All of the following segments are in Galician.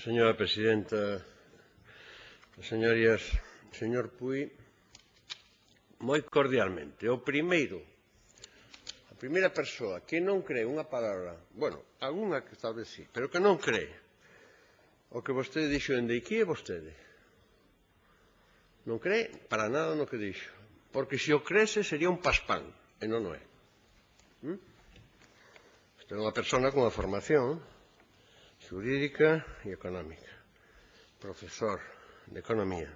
Señora presidenta, señorías, señor Puy, moi cordialmente. O primeiro, a primeira persoa que non cree unha palabra, bueno, algunha que tal vez sí, pero que non cree o que vostede dixo en Deiquí é vostede. Non cree para nada no que dixo, porque se o crese sería un paspán, e non o é. ¿Mm? Isto é unha persona con a formación, Xurídica e Económica, profesor de Economía.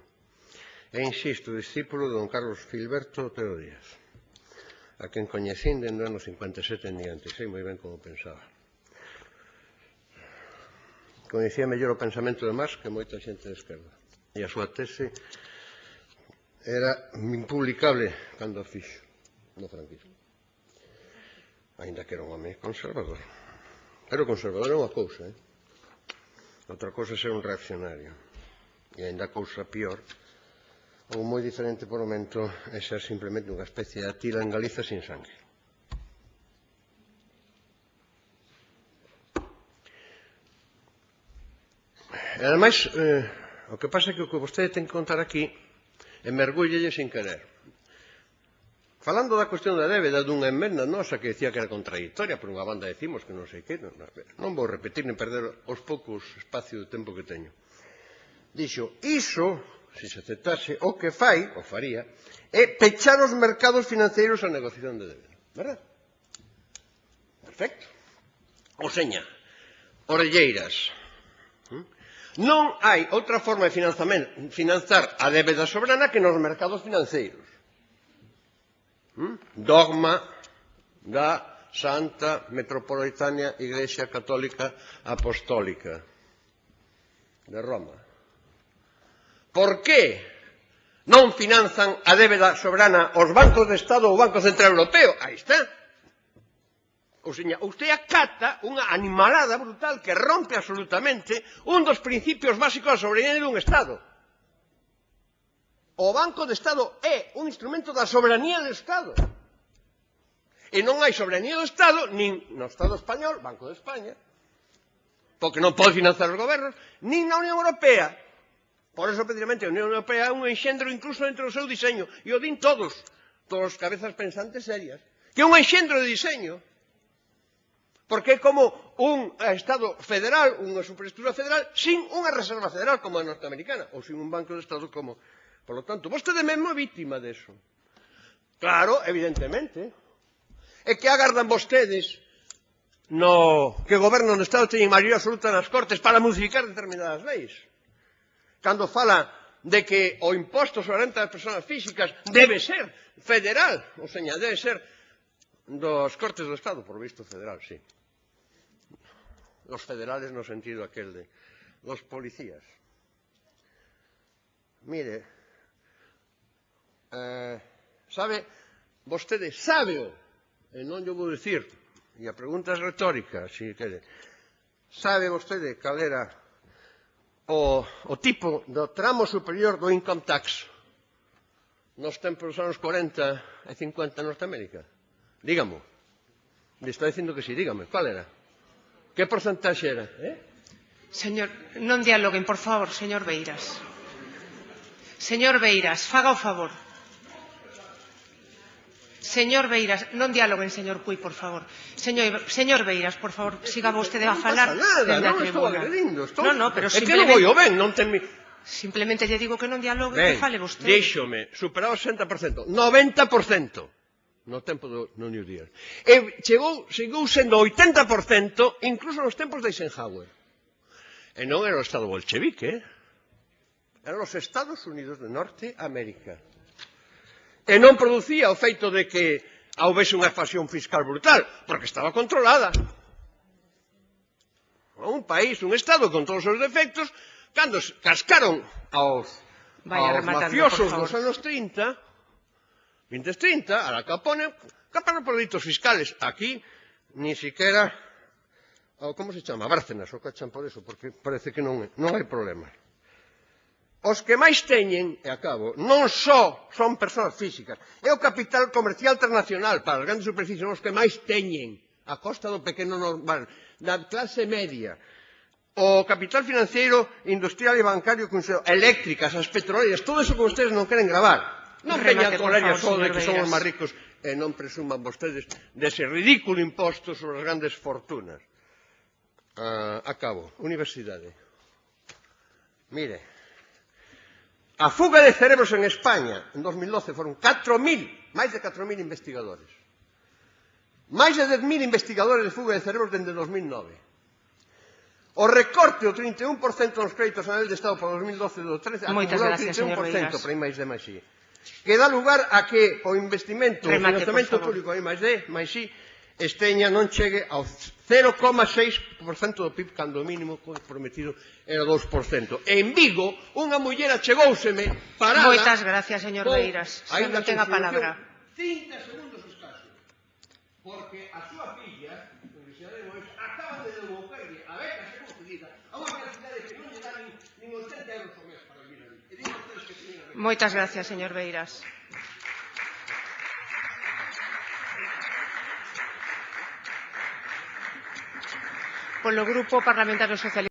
E, insisto, discípulo de don Carlos Filberto Otero Díaz, a quen coñecín dende anos 57 en diante, sei moi ben como pensaba. Coñecía mellor o pensamento de Marx que moita xente de esquerda. E a súa tese era impublicable cando a fixo no franquismo. Ainda que era un home conservador. Pero conservador é unha cousa, eh? Outra cousa é ser un reaccionario. E ainda cousa pior, ou moi diferente por momento, é ser simplemente unha especie de atila en Galiza sin sangue. E ademais, eh, o que pasa é que o que vostede ten que contar aquí é mergúllelle sin querer. Falando da cuestión da débeda dunha enmenda nosa que decía que era contradictoria, por unha banda decimos que non sei que, non, non vou repetir nin perder os poucos espacio de tempo que teño. Dixo, iso, se se aceptase, o que fai, o faría, é pechar os mercados financeiros a negociación de débeda. Verdad? Perfecto. O seña, orelleiras. Non hai outra forma de financiar a débeda soberana que nos mercados financeiros. Hm? dogma da Santa Metropolitana Iglesia Católica Apostólica de Roma. Por que non finanzan a débeda soberana os bancos de Estado ou o Banco Central Europeo? Aí está. Ou seña, usted acata unha animalada brutal que rompe absolutamente un dos principios básicos da soberanía dun Estado. O Banco de Estado é un instrumento da soberanía do Estado. E non hai soberanía do Estado, nin no Estado español, Banco de España, porque non pode financiar os gobernos, nin na Unión Europea. Por eso, precisamente, a Unión Europea é un enxendro incluso dentro do seu diseño. E o din todos, todos cabezas pensantes serias. Que é un enxendro de diseño. Porque é como un Estado federal, unha superestrutura federal, sin unha reserva federal como a norteamericana, ou sin un banco de Estado como Por lo tanto, vostede mesmo é vítima deso. Claro, evidentemente. É que agardan vostedes no que goberno do Estado teñen maioría absoluta nas Cortes para modificar determinadas leis. Cando fala de que o imposto sobre a renta das persoas físicas debe ser federal, ou seña, debe ser dos Cortes do Estado, por visto federal, sí. Los federales no sentido aquel de los policías. Mire, eh, sabe, vostede sábeo, e non lle vou dicir, e a pregunta é retórica, se quere, sabe vostede cal era o, o tipo do tramo superior do income tax nos tempos dos anos 40 e 50 en Norteamérica? Dígamo. Le está dicindo que si, sí, dígame, cal era? Que porcentaxe era? Eh? Señor, non dialoguen, por favor, señor Beiras. Señor Beiras, faga o favor. Señor Beiras, non dialoguen, señor Cui, por favor. Señor, señor Beiras, por favor, siga vostede a falar. Non pasa nada, non estou agredindo. Estou... Non, non, pero simplemente... É que non o ben, non ten mi... Simplemente lle digo que non dialogue, ben, que fale vostede. Díxome, superado o 60%, 90% no tempo do no New Deal. E chegou, chegou sendo 80% incluso nos tempos de Eisenhower. E non era o Estado bolchevique, eh? eran os Estados Unidos de Norte América. E non producía o feito de que houvese unha evasión fiscal brutal, porque estaba controlada. Un país, un Estado con todos os defectos, cando cascaron aos, Vaya, aos mafiosos dos anos 30, 2030, a la Capone, caparon por delitos fiscales. Aquí, ni siquiera, como se chama, Bárcenas, o cachan por eso, porque parece que non, non hai problemas. Os que máis teñen, e acabo, non só son persoas físicas, é o capital comercial transnacional para as grandes superficies, os que máis teñen, a costa do pequeno normal, da clase media, o capital financeiro, industrial e bancario, eléctricas, as petroleiras, todo eso que vostedes non queren gravar. Non veñan con só de que somos máis ricos e non presuman vostedes dese ridículo imposto sobre as grandes fortunas. Uh, acabo. Universidade. Mire, A fuga de cerebros en España en 2012 foron 4.000, máis de 4.000 investigadores. Máis de 10.000 investigadores de fuga de cerebros dende 2009. O recorte do 31% dos créditos anuales de Estado para 2012 do 13 Moitas acumulou gracias, 31% para máis de máis que dá lugar a que o investimento, Remate, o financiamento público, máis de, máis esteña non chegue ao 0,6% do PIB cando o mínimo comprometido era 2%. En Vigo, unha muller achegouseme parada... Moitas gracias, señor Beiras. Se non ten a palabra. 30 segundos escaso. Porque a súa filla, Universidade de Mois, acaba de devolverle a beca concedida a unha universidade que non lle dá nin 80 euros ao mes para vivir ali. Moitas gracias, señor Beiras. Polo Grupo Parlamentario Socialista